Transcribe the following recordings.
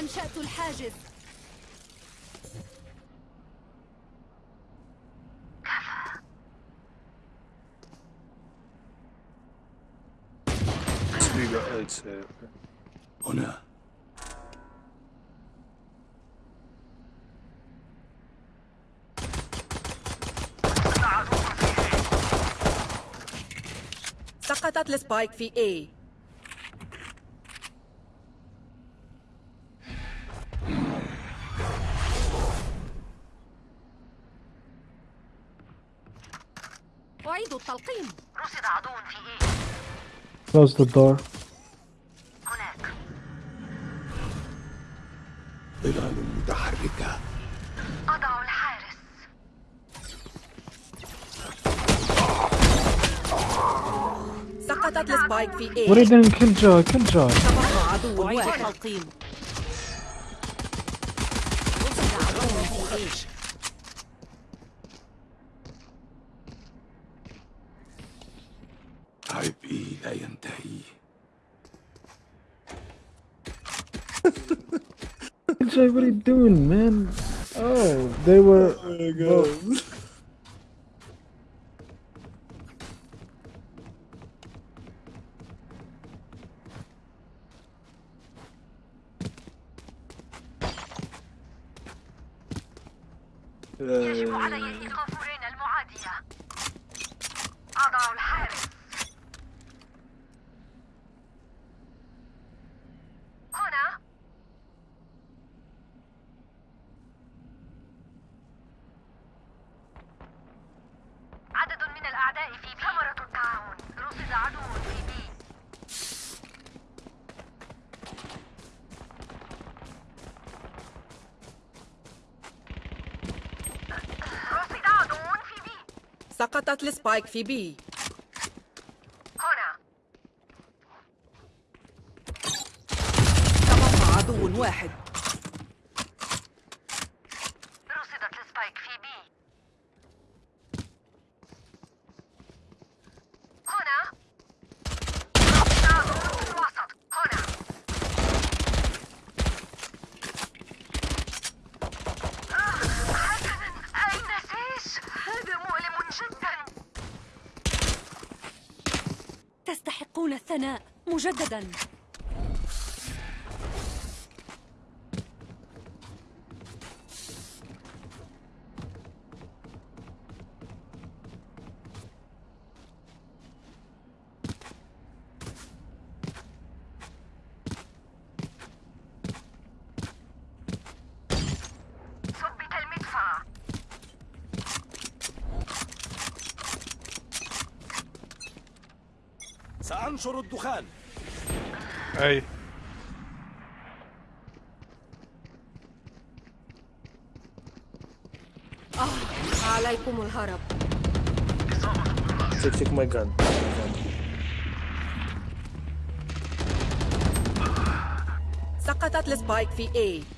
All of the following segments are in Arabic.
أنشأت الحاجز. هنا. سقطت السبايك في A. التلقيم رصد عدو في ايه Close the door. هناك ظلال متحركة أضع الحارس سقطت السبايك في What are you A doing? Kill Joy, kill Joy. تبقى عدو أعيد واحد التلقيم رصد عدو في إيش عبئي لا ينتهي Kill Joy, what are you doing, man? Oh, they were. both- سقطت ال Spike في B هنا تبقى عدو واحد رصدت ال Spike في B هنا رصد عدو في الوسط هنا آه، حسنا أين سيش؟ هذا مؤلم جدا تستحقون الثناء مجددا. ثبت المدفع. سأنشر الدخان. أي. عليكم الهرب. Take, take my gun. سقطت السبايك في A.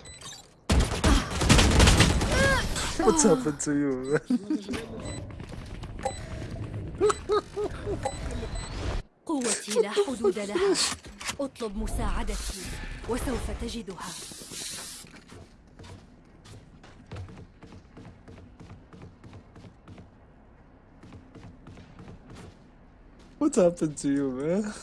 what's happened to you? قوتي لا حدود لها اطلب مساعدتي وسوف تجدها What happened to you, man?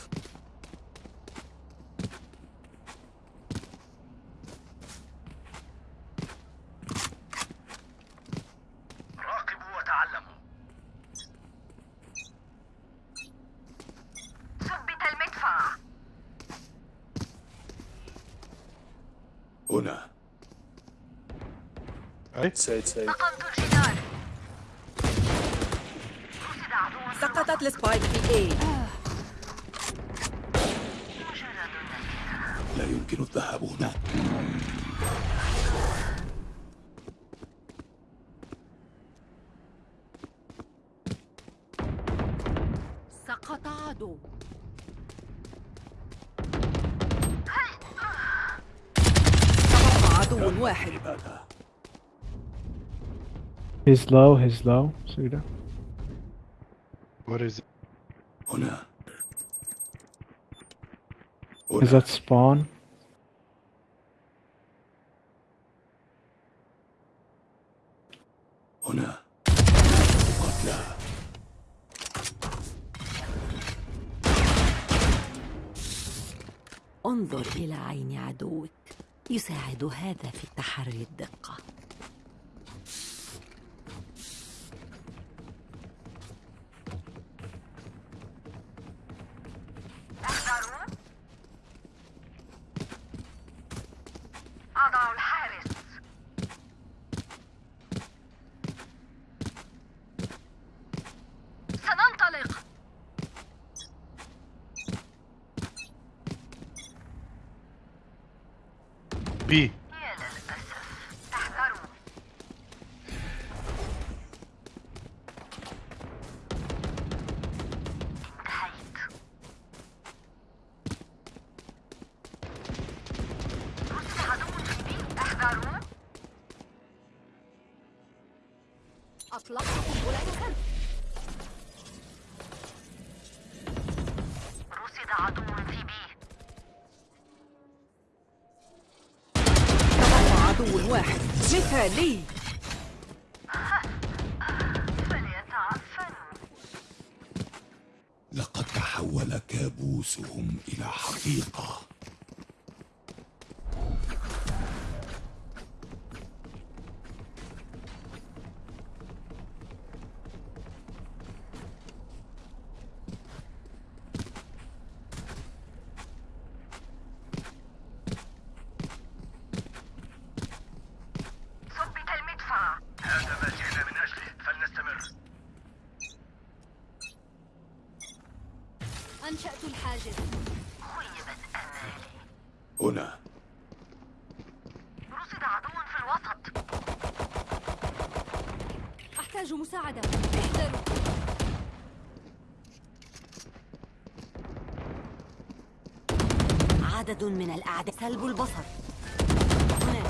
سعيد سعيد سقطت السبايك في A. لا يمكن الذهاب هناك. He's low, he's low. That? What is it? هنا Is هنا that spawn? هنا قتلى انظر إلى عين عدوك يساعد هذا في تحري الدقة فليتعفنوا لقد تحول كابوسهم إلى حقيقة ثبت المدفع هذا ما جئنا من أجله فلنستمر أنشأت الحاجز خيبت أمالي هنا رصد عدو في الوسط أحتاج مساعدة احذروا عدد من الأعداء سلب البصر هنا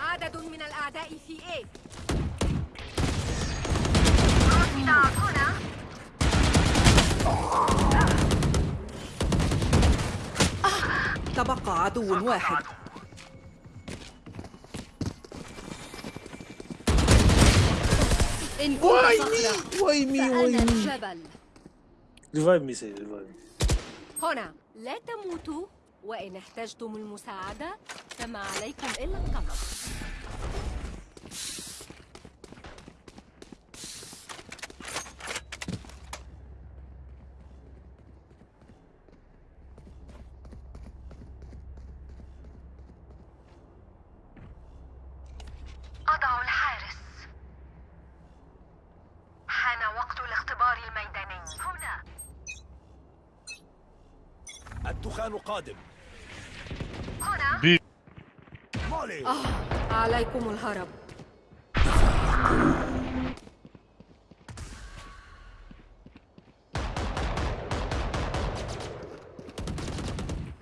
عدد من الأعداء في A رصد هنا تبقى عدو واحد. إن? الجبل. Say revive me. هنا. لا تموتوا. وإن احتجتم المساعدة فما عليكم إلا الطلب أضع الحارس حان وقت الاختبار الميداني هنا الدخان قادم. هنا B مولي. آه عليكم الهرب.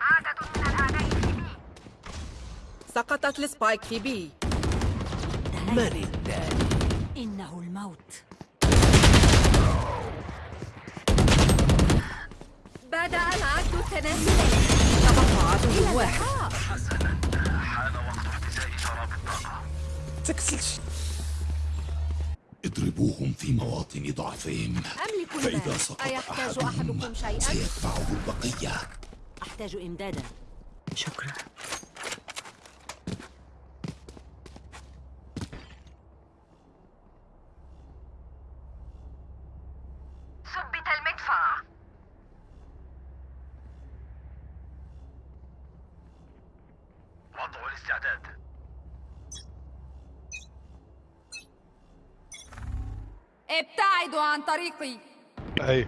عدد من الأعداء في بي. سقطت السبايك في بي. إنه الموت. بدأ العد التنازلي تبقى عدو واحد اضربوهم في مواطن ضعفهم. أملك فإذا سقط أيحتاج أحدهم أحدكم شيئا؟ سيتبعه البقية. أحتاج إمدادا. شكرا. الاستعداد ابتعدوا عن طريقي A.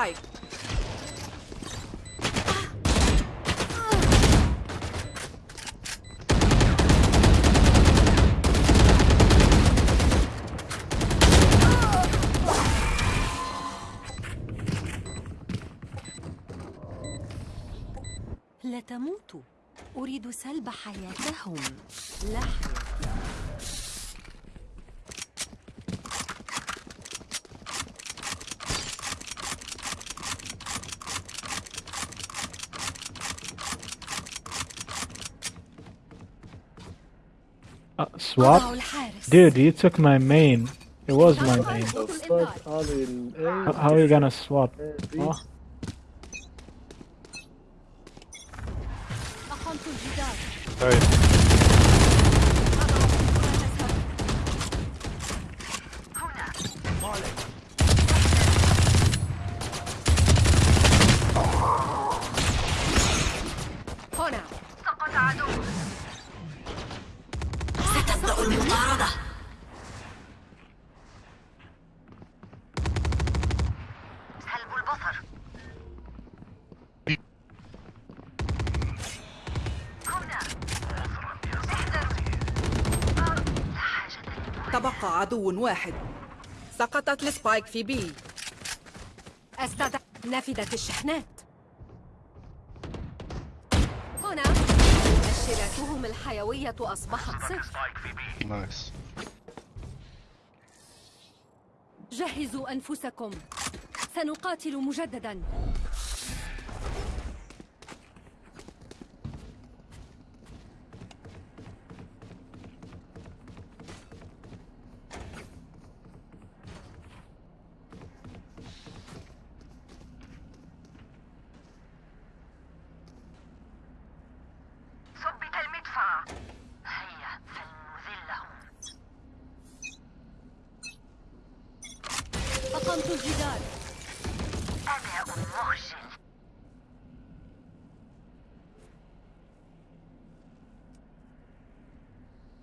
السبايك لا تموتوا أريد سلب حياتهم. لا swap? Dude, you took my main. It was my main. How, are you gonna swap? Oh. Sorry. تبقى عدو واحد. سقطت السبايك في بي. أستدع نفدت الشحنات. هنا مؤشراتهم الحيوية أصبحت صفر. Nice. جهزوا أنفسكم. سنقاتل مجددا. أقمت الجدار أداء مخجل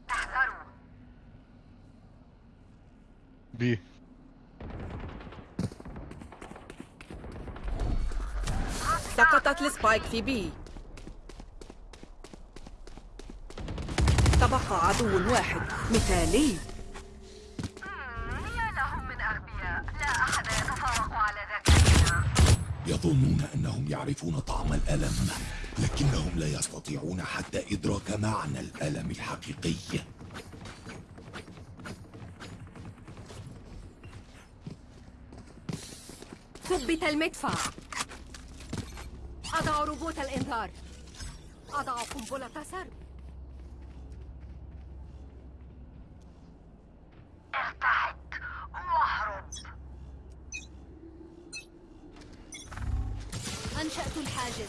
احذروا B. سقطت السبايك في بي تبقى عدو واحد مثالي مم، يا لهم من أغبياء لا أحد يتفوق على ذكائنا يظنون أنهم يعرفون طعم الألم لكنهم لا يستطيعون حتى إدراك معنى الألم الحقيقي. ثبت المدفع. أضع روبوت الإنذار. أضع قنبلة سرب. أنشأت الحاجز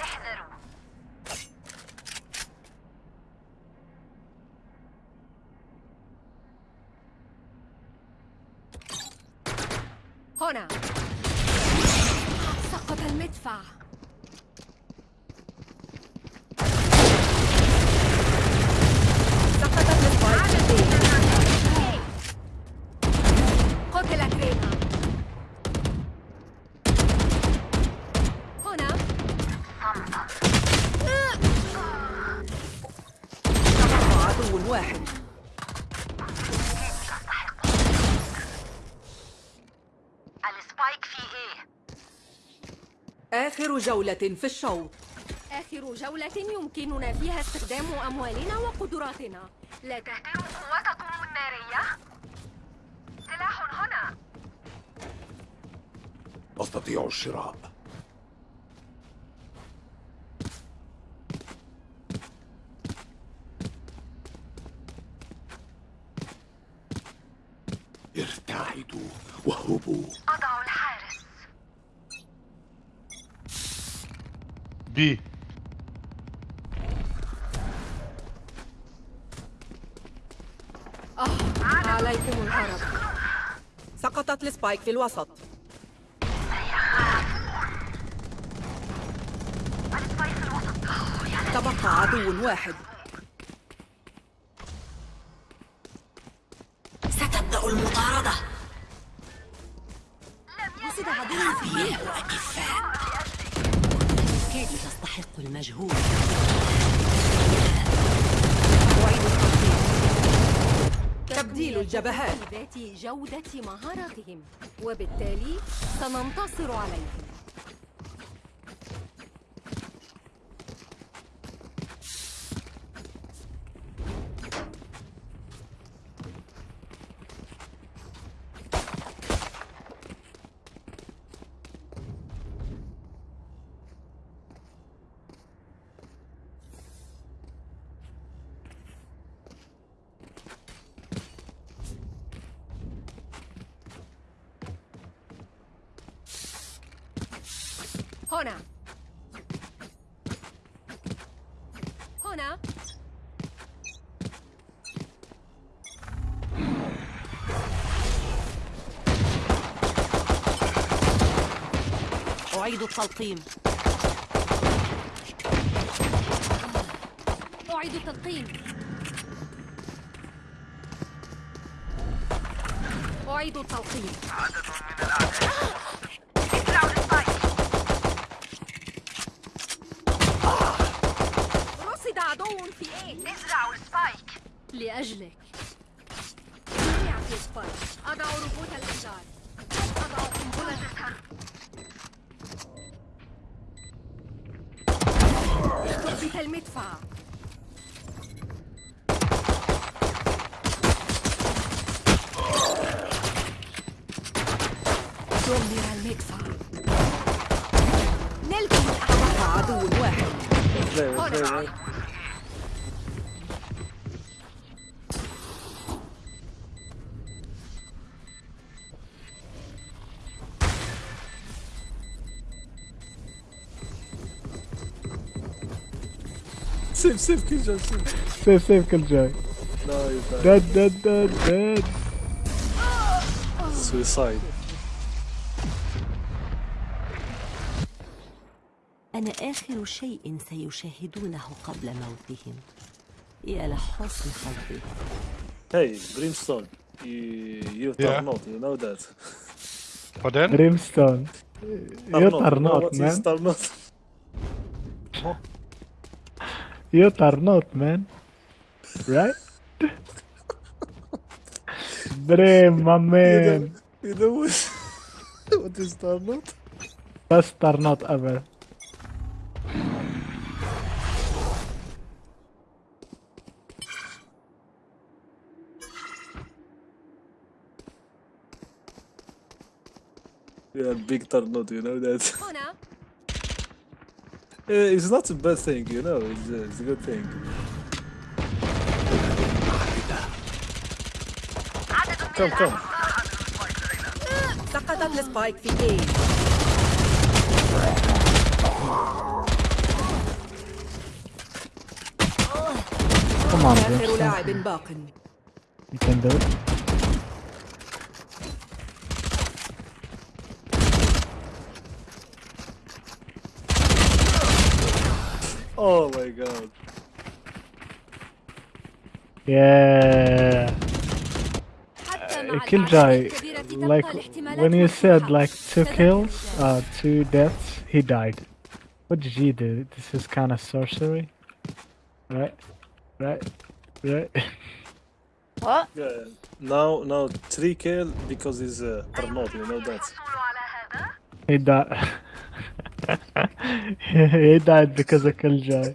احذروا هنا سقط المدفع سقطت السبايك في بي قتلت رينا هنا تبقى عدو واحد السبايك في إيه آخر جولة في الشوط. آخر جولة يمكننا فيها استخدام أموالنا وقدراتنا. لا تهدر قوتكم النارية؟ سلاح هنا. أستطيع الشراء. ارتعدوا واهربوا أضع B. آه عليكم الهرب سقطت السبايك في الوسط. تبقى عدو واحد. ستبدأ المطاردة. وجد عدو فيه أكفاء بالكاد تستحق المجهود. أعيد الترتيب تبديل الجبهات. جودة مهاراتهم. وبالتالي سننتصر عليهم هنا هنا أعيد التلقيم أعيد التلقيم. أعيد التلقيم. ازرعوا ال Spike رصد عدو في A؟ ازرعوا ال Spike لأجلك زرعت ال Spike أضع ربوط الإنذار. أضع قنبلة تظهر المدفع دمر المدفع. نلكم الأعداء عدو واحد. سيف كل جاي سيف سيف سيف كل جاي داد داد داد داد سويسايد أنا آخر شيء سيشاهدونه قبل موتهم. يا لحسن حظي هاي بريمستون يو تار نوت يو نو ذات بعدين بريمستون يو تار نوت مان You are not, man. Right? Brim, my man. You know what, what is Tarnot? Best are not ever. Yeah, big Tarnot, you know that. هنا Eh, it's not a bad thing, you know, it's, uh, it's a good thing. عدد من Come, come. سقطت السبايك في A Come on, آخر Brimstone. لاعب باق You can do it. god. Yeah. Uh, Killjoy, like when you said like two kills, uh, two deaths, he died. What did you do? This is kind of sorcery, right? Right? Right? What? Yeah. Now, now three kill because he's uh, Arnold, you know that. He died. he died because of Killjoy.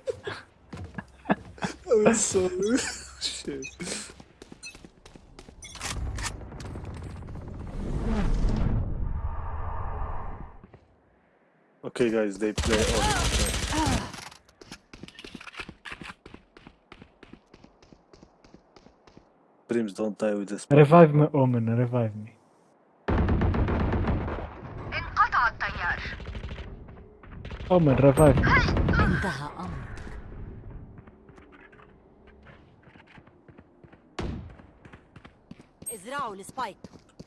I'm sorry. Shit. Okay, guys, they play all. Dreams don't die with this. Revive me, Omen, revive me. Omen, revive me. انتهى أمر ازرعوا السبايك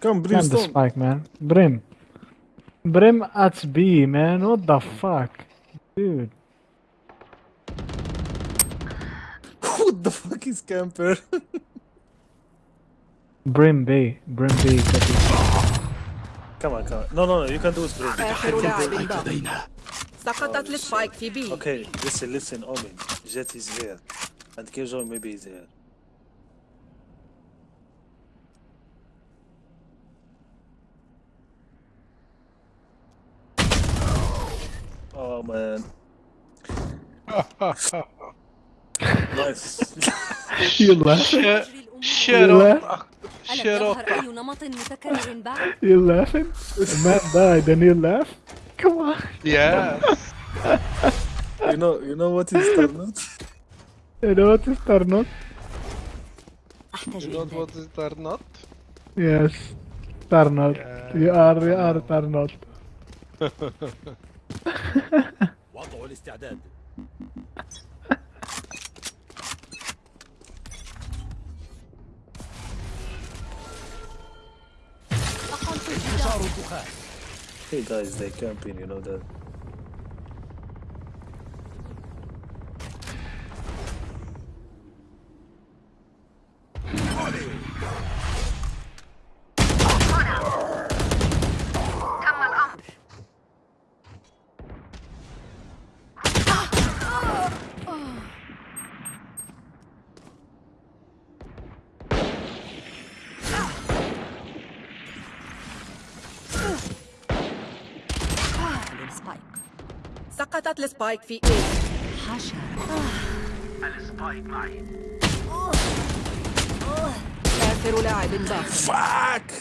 Come, Can the Brimstone. spike, man. Brim. Brim at B, man. What the fuck? Dude. what the fuck is camper? Brim B. Brim B. copy. come on, come on. No, no, no. You can do it, Brim. سقطت السبايك في بي Okay, listen, listen, Omen. Jet is here. And Killjoy maybe is here. Oh man. nice. You laughing? Shut Relax. up. ألم Shut يظهر up. أي نمط متكرر بعد؟ You laughing? The man died and you laugh? Come on. Yes. you know, you know what is Tarnut? You know what is Tarnot? أحتاج You know إمداد what is or not? Yes. Tarnot. You are, you are Tarnot. وضع الاستعداد أقمت الجدار الدخان Hey guys, they're camping, you know that. سقطت السبايك في اي حشرة آخر لاعب باق Fuck!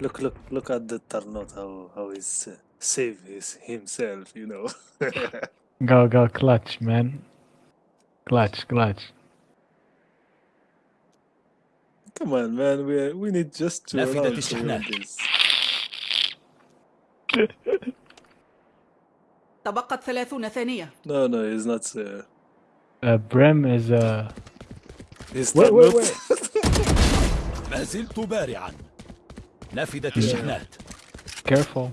Look, look, look at the Tarnot, how, how he's uh, save his, himself, you know. Go, go, clutch, man. Clutch, clutch. Come on, man, we, we need just to تبقت ثلاثون ثانية No, no, he's not. Uh, Uh, Brim is, uh... he's Wait, wait, wait. ما زلت بارعا نافذة الشحنات Careful.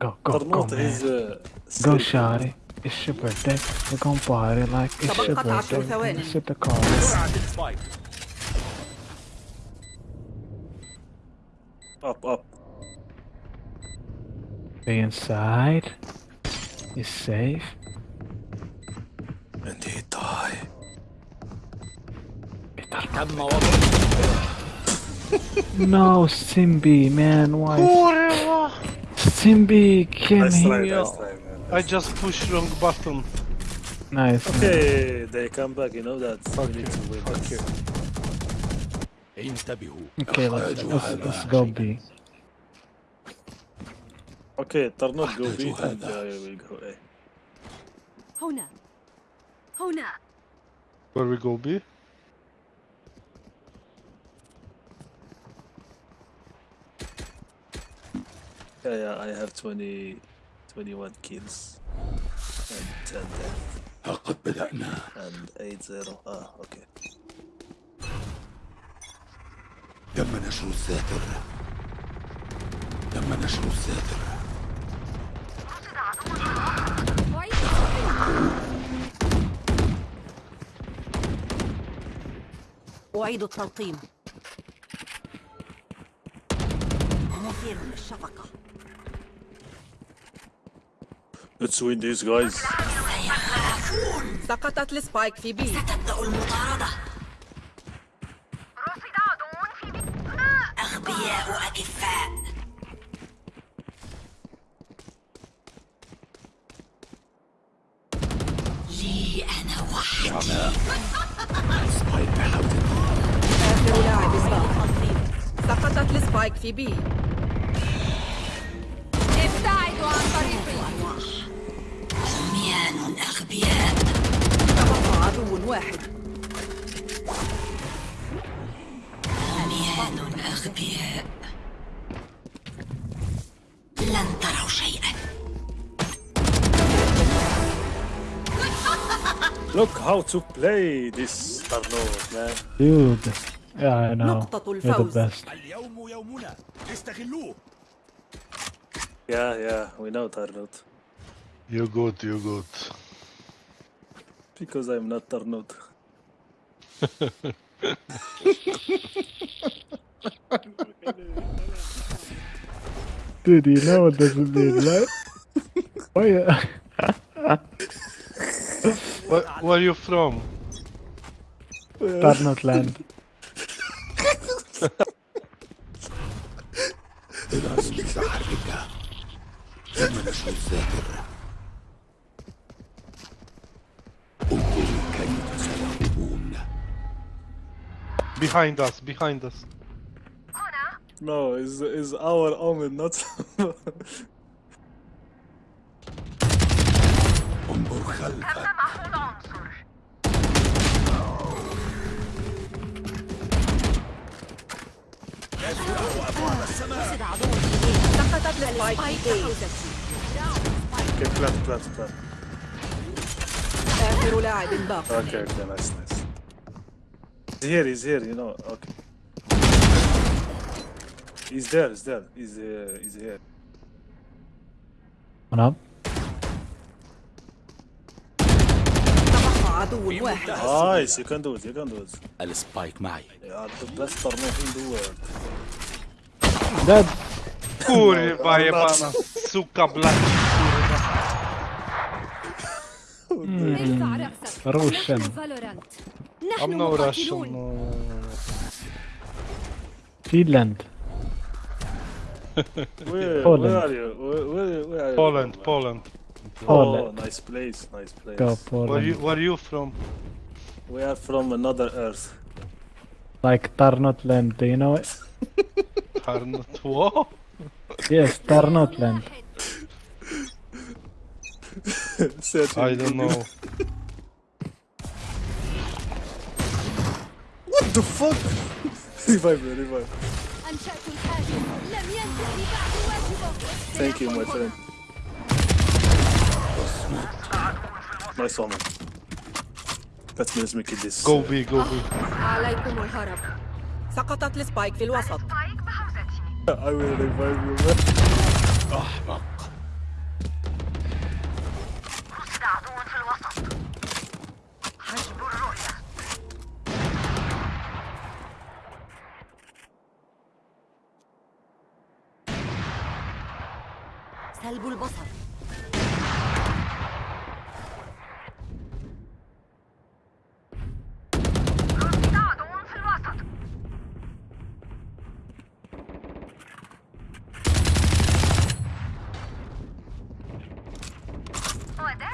Go, go, go, man. Uh, Go. Shari. It's your birthday. We're gonna party like it's your عشر birthday. We're gonna the car. Up, up. Stay inside. Is safe. And he die. no, Simbi, man, why? Simbi, can nice try, nice try, nice I just pushed wrong button. Nice. Okay, man. they come back. You know that. Fuck you. Fuck you. Okay, let's, let's, let's go B. Okay, Tarnot go B أحتاج and هذا. I will go A. هنا هنا Where we go B? Yeah, yeah, I have 20, 21 kills. And 10 death. لقد بدأنا And 8 0. Ah, okay. تم نشر الساتر تم نشر الساتر أعيد التلقيم. مثير للشفقة Let's win this, guys. سقطت السبايك في بي. تبدأ المطاردة. السبايك في بي ابتعدوا عن طريقي عميان أغبياء تبقى عدو واحد عميان أغبياء لن تروا شيئا Look how to play this Tarnot, man. Dude. Yeah, I know. نقطة You're the الفوز. best. اليوم يومنا استغلوه Yeah, yeah, we know Tarnot. You good, you good. Because I'm not Tarnot. Dude, you know what this mean, right? Why? Where, where you from? Tarnot land. ثم نشر الذاكرة انظروا كيف سيهربون Behind us, behind us. هنا No, is is our omen not? انظر خلفك تم محو العنصر سقطت السبايك okay, plant, plant, plant. آخر لاعب باق Okay, okay, nice, nice. He's here, he's here, you know. Okay. He's there, he's there. He's uh, he's here. One up. تبقى عدو واحد Nice, you can do it, you can do it. السبايك معي You are the best Tarnot in the world. Dead. Kurwa jebana, suka black. ارفع Russian. I'm no Finland. where, Poland. are you? Poland, Poland. Poland. Oh, nice place, nice place. Poland. Where, are you from? We are from another Earth. Like Tarnotland, do you know it? Tarnot? What? yes, Tarnotland. I in don't Google. know. What the fuck? revive me, revive. أنشأت الحاجز لم ينتهي بعد واجبه Thank you, my friend. Nice one. Let me let's make it this. Go B, go B. عليكم الهرب سقطت السبايك في الوسط سبايك بحوزتي I will revive you, man.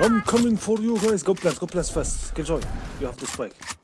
I'm coming for you guys. Go plus, go plus fast. joy you have to spike.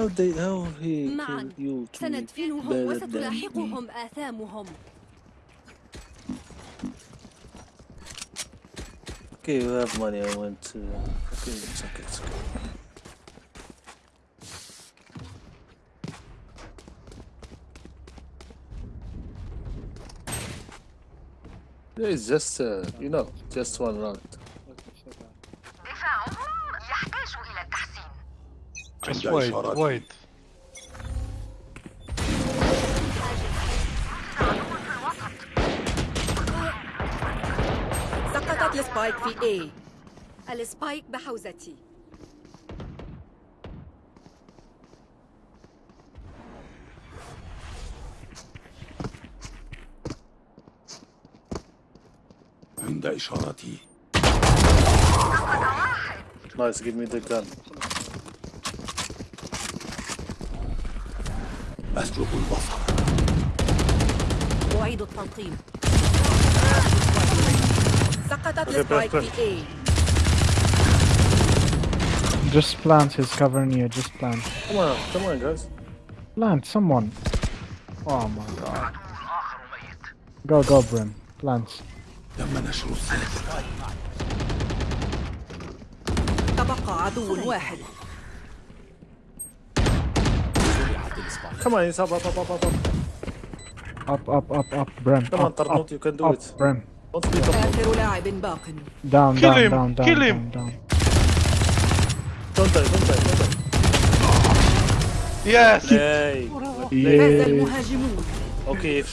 How they how he معا kill you three سندفنهم better than me? وستلاحقهم آثامهم Okay, you have money. I went to. Okay, it's okay, it's okay. There is just, uh, you know, just one round. بس وايد وايد. سقطت ال Spike في A ال Spike بحوزتي. عند اشارتي نايس جيف مي ذا جان أسلب البصر أعيد التلقيم سقطت السبايك. في A Just plant. He's covering you. Just plant. Come on, come on guys. Plant. Someone. Oh my god. Go, go, Brim. Plants. تم نشر السلام تبقى عدو واحد Come on, he's up, up, up, up, up, up. Up, up, up, up, Brim. Come on, up, Tarnot, up, you can do up, it. Brim. Don't speak up. آخر لاعب باق Down, Kill down, him, down, down, kill down, him. down. Don't die, don't die, don't die. Yes! Hey. فاز Yeah. المهاجمون Okay, if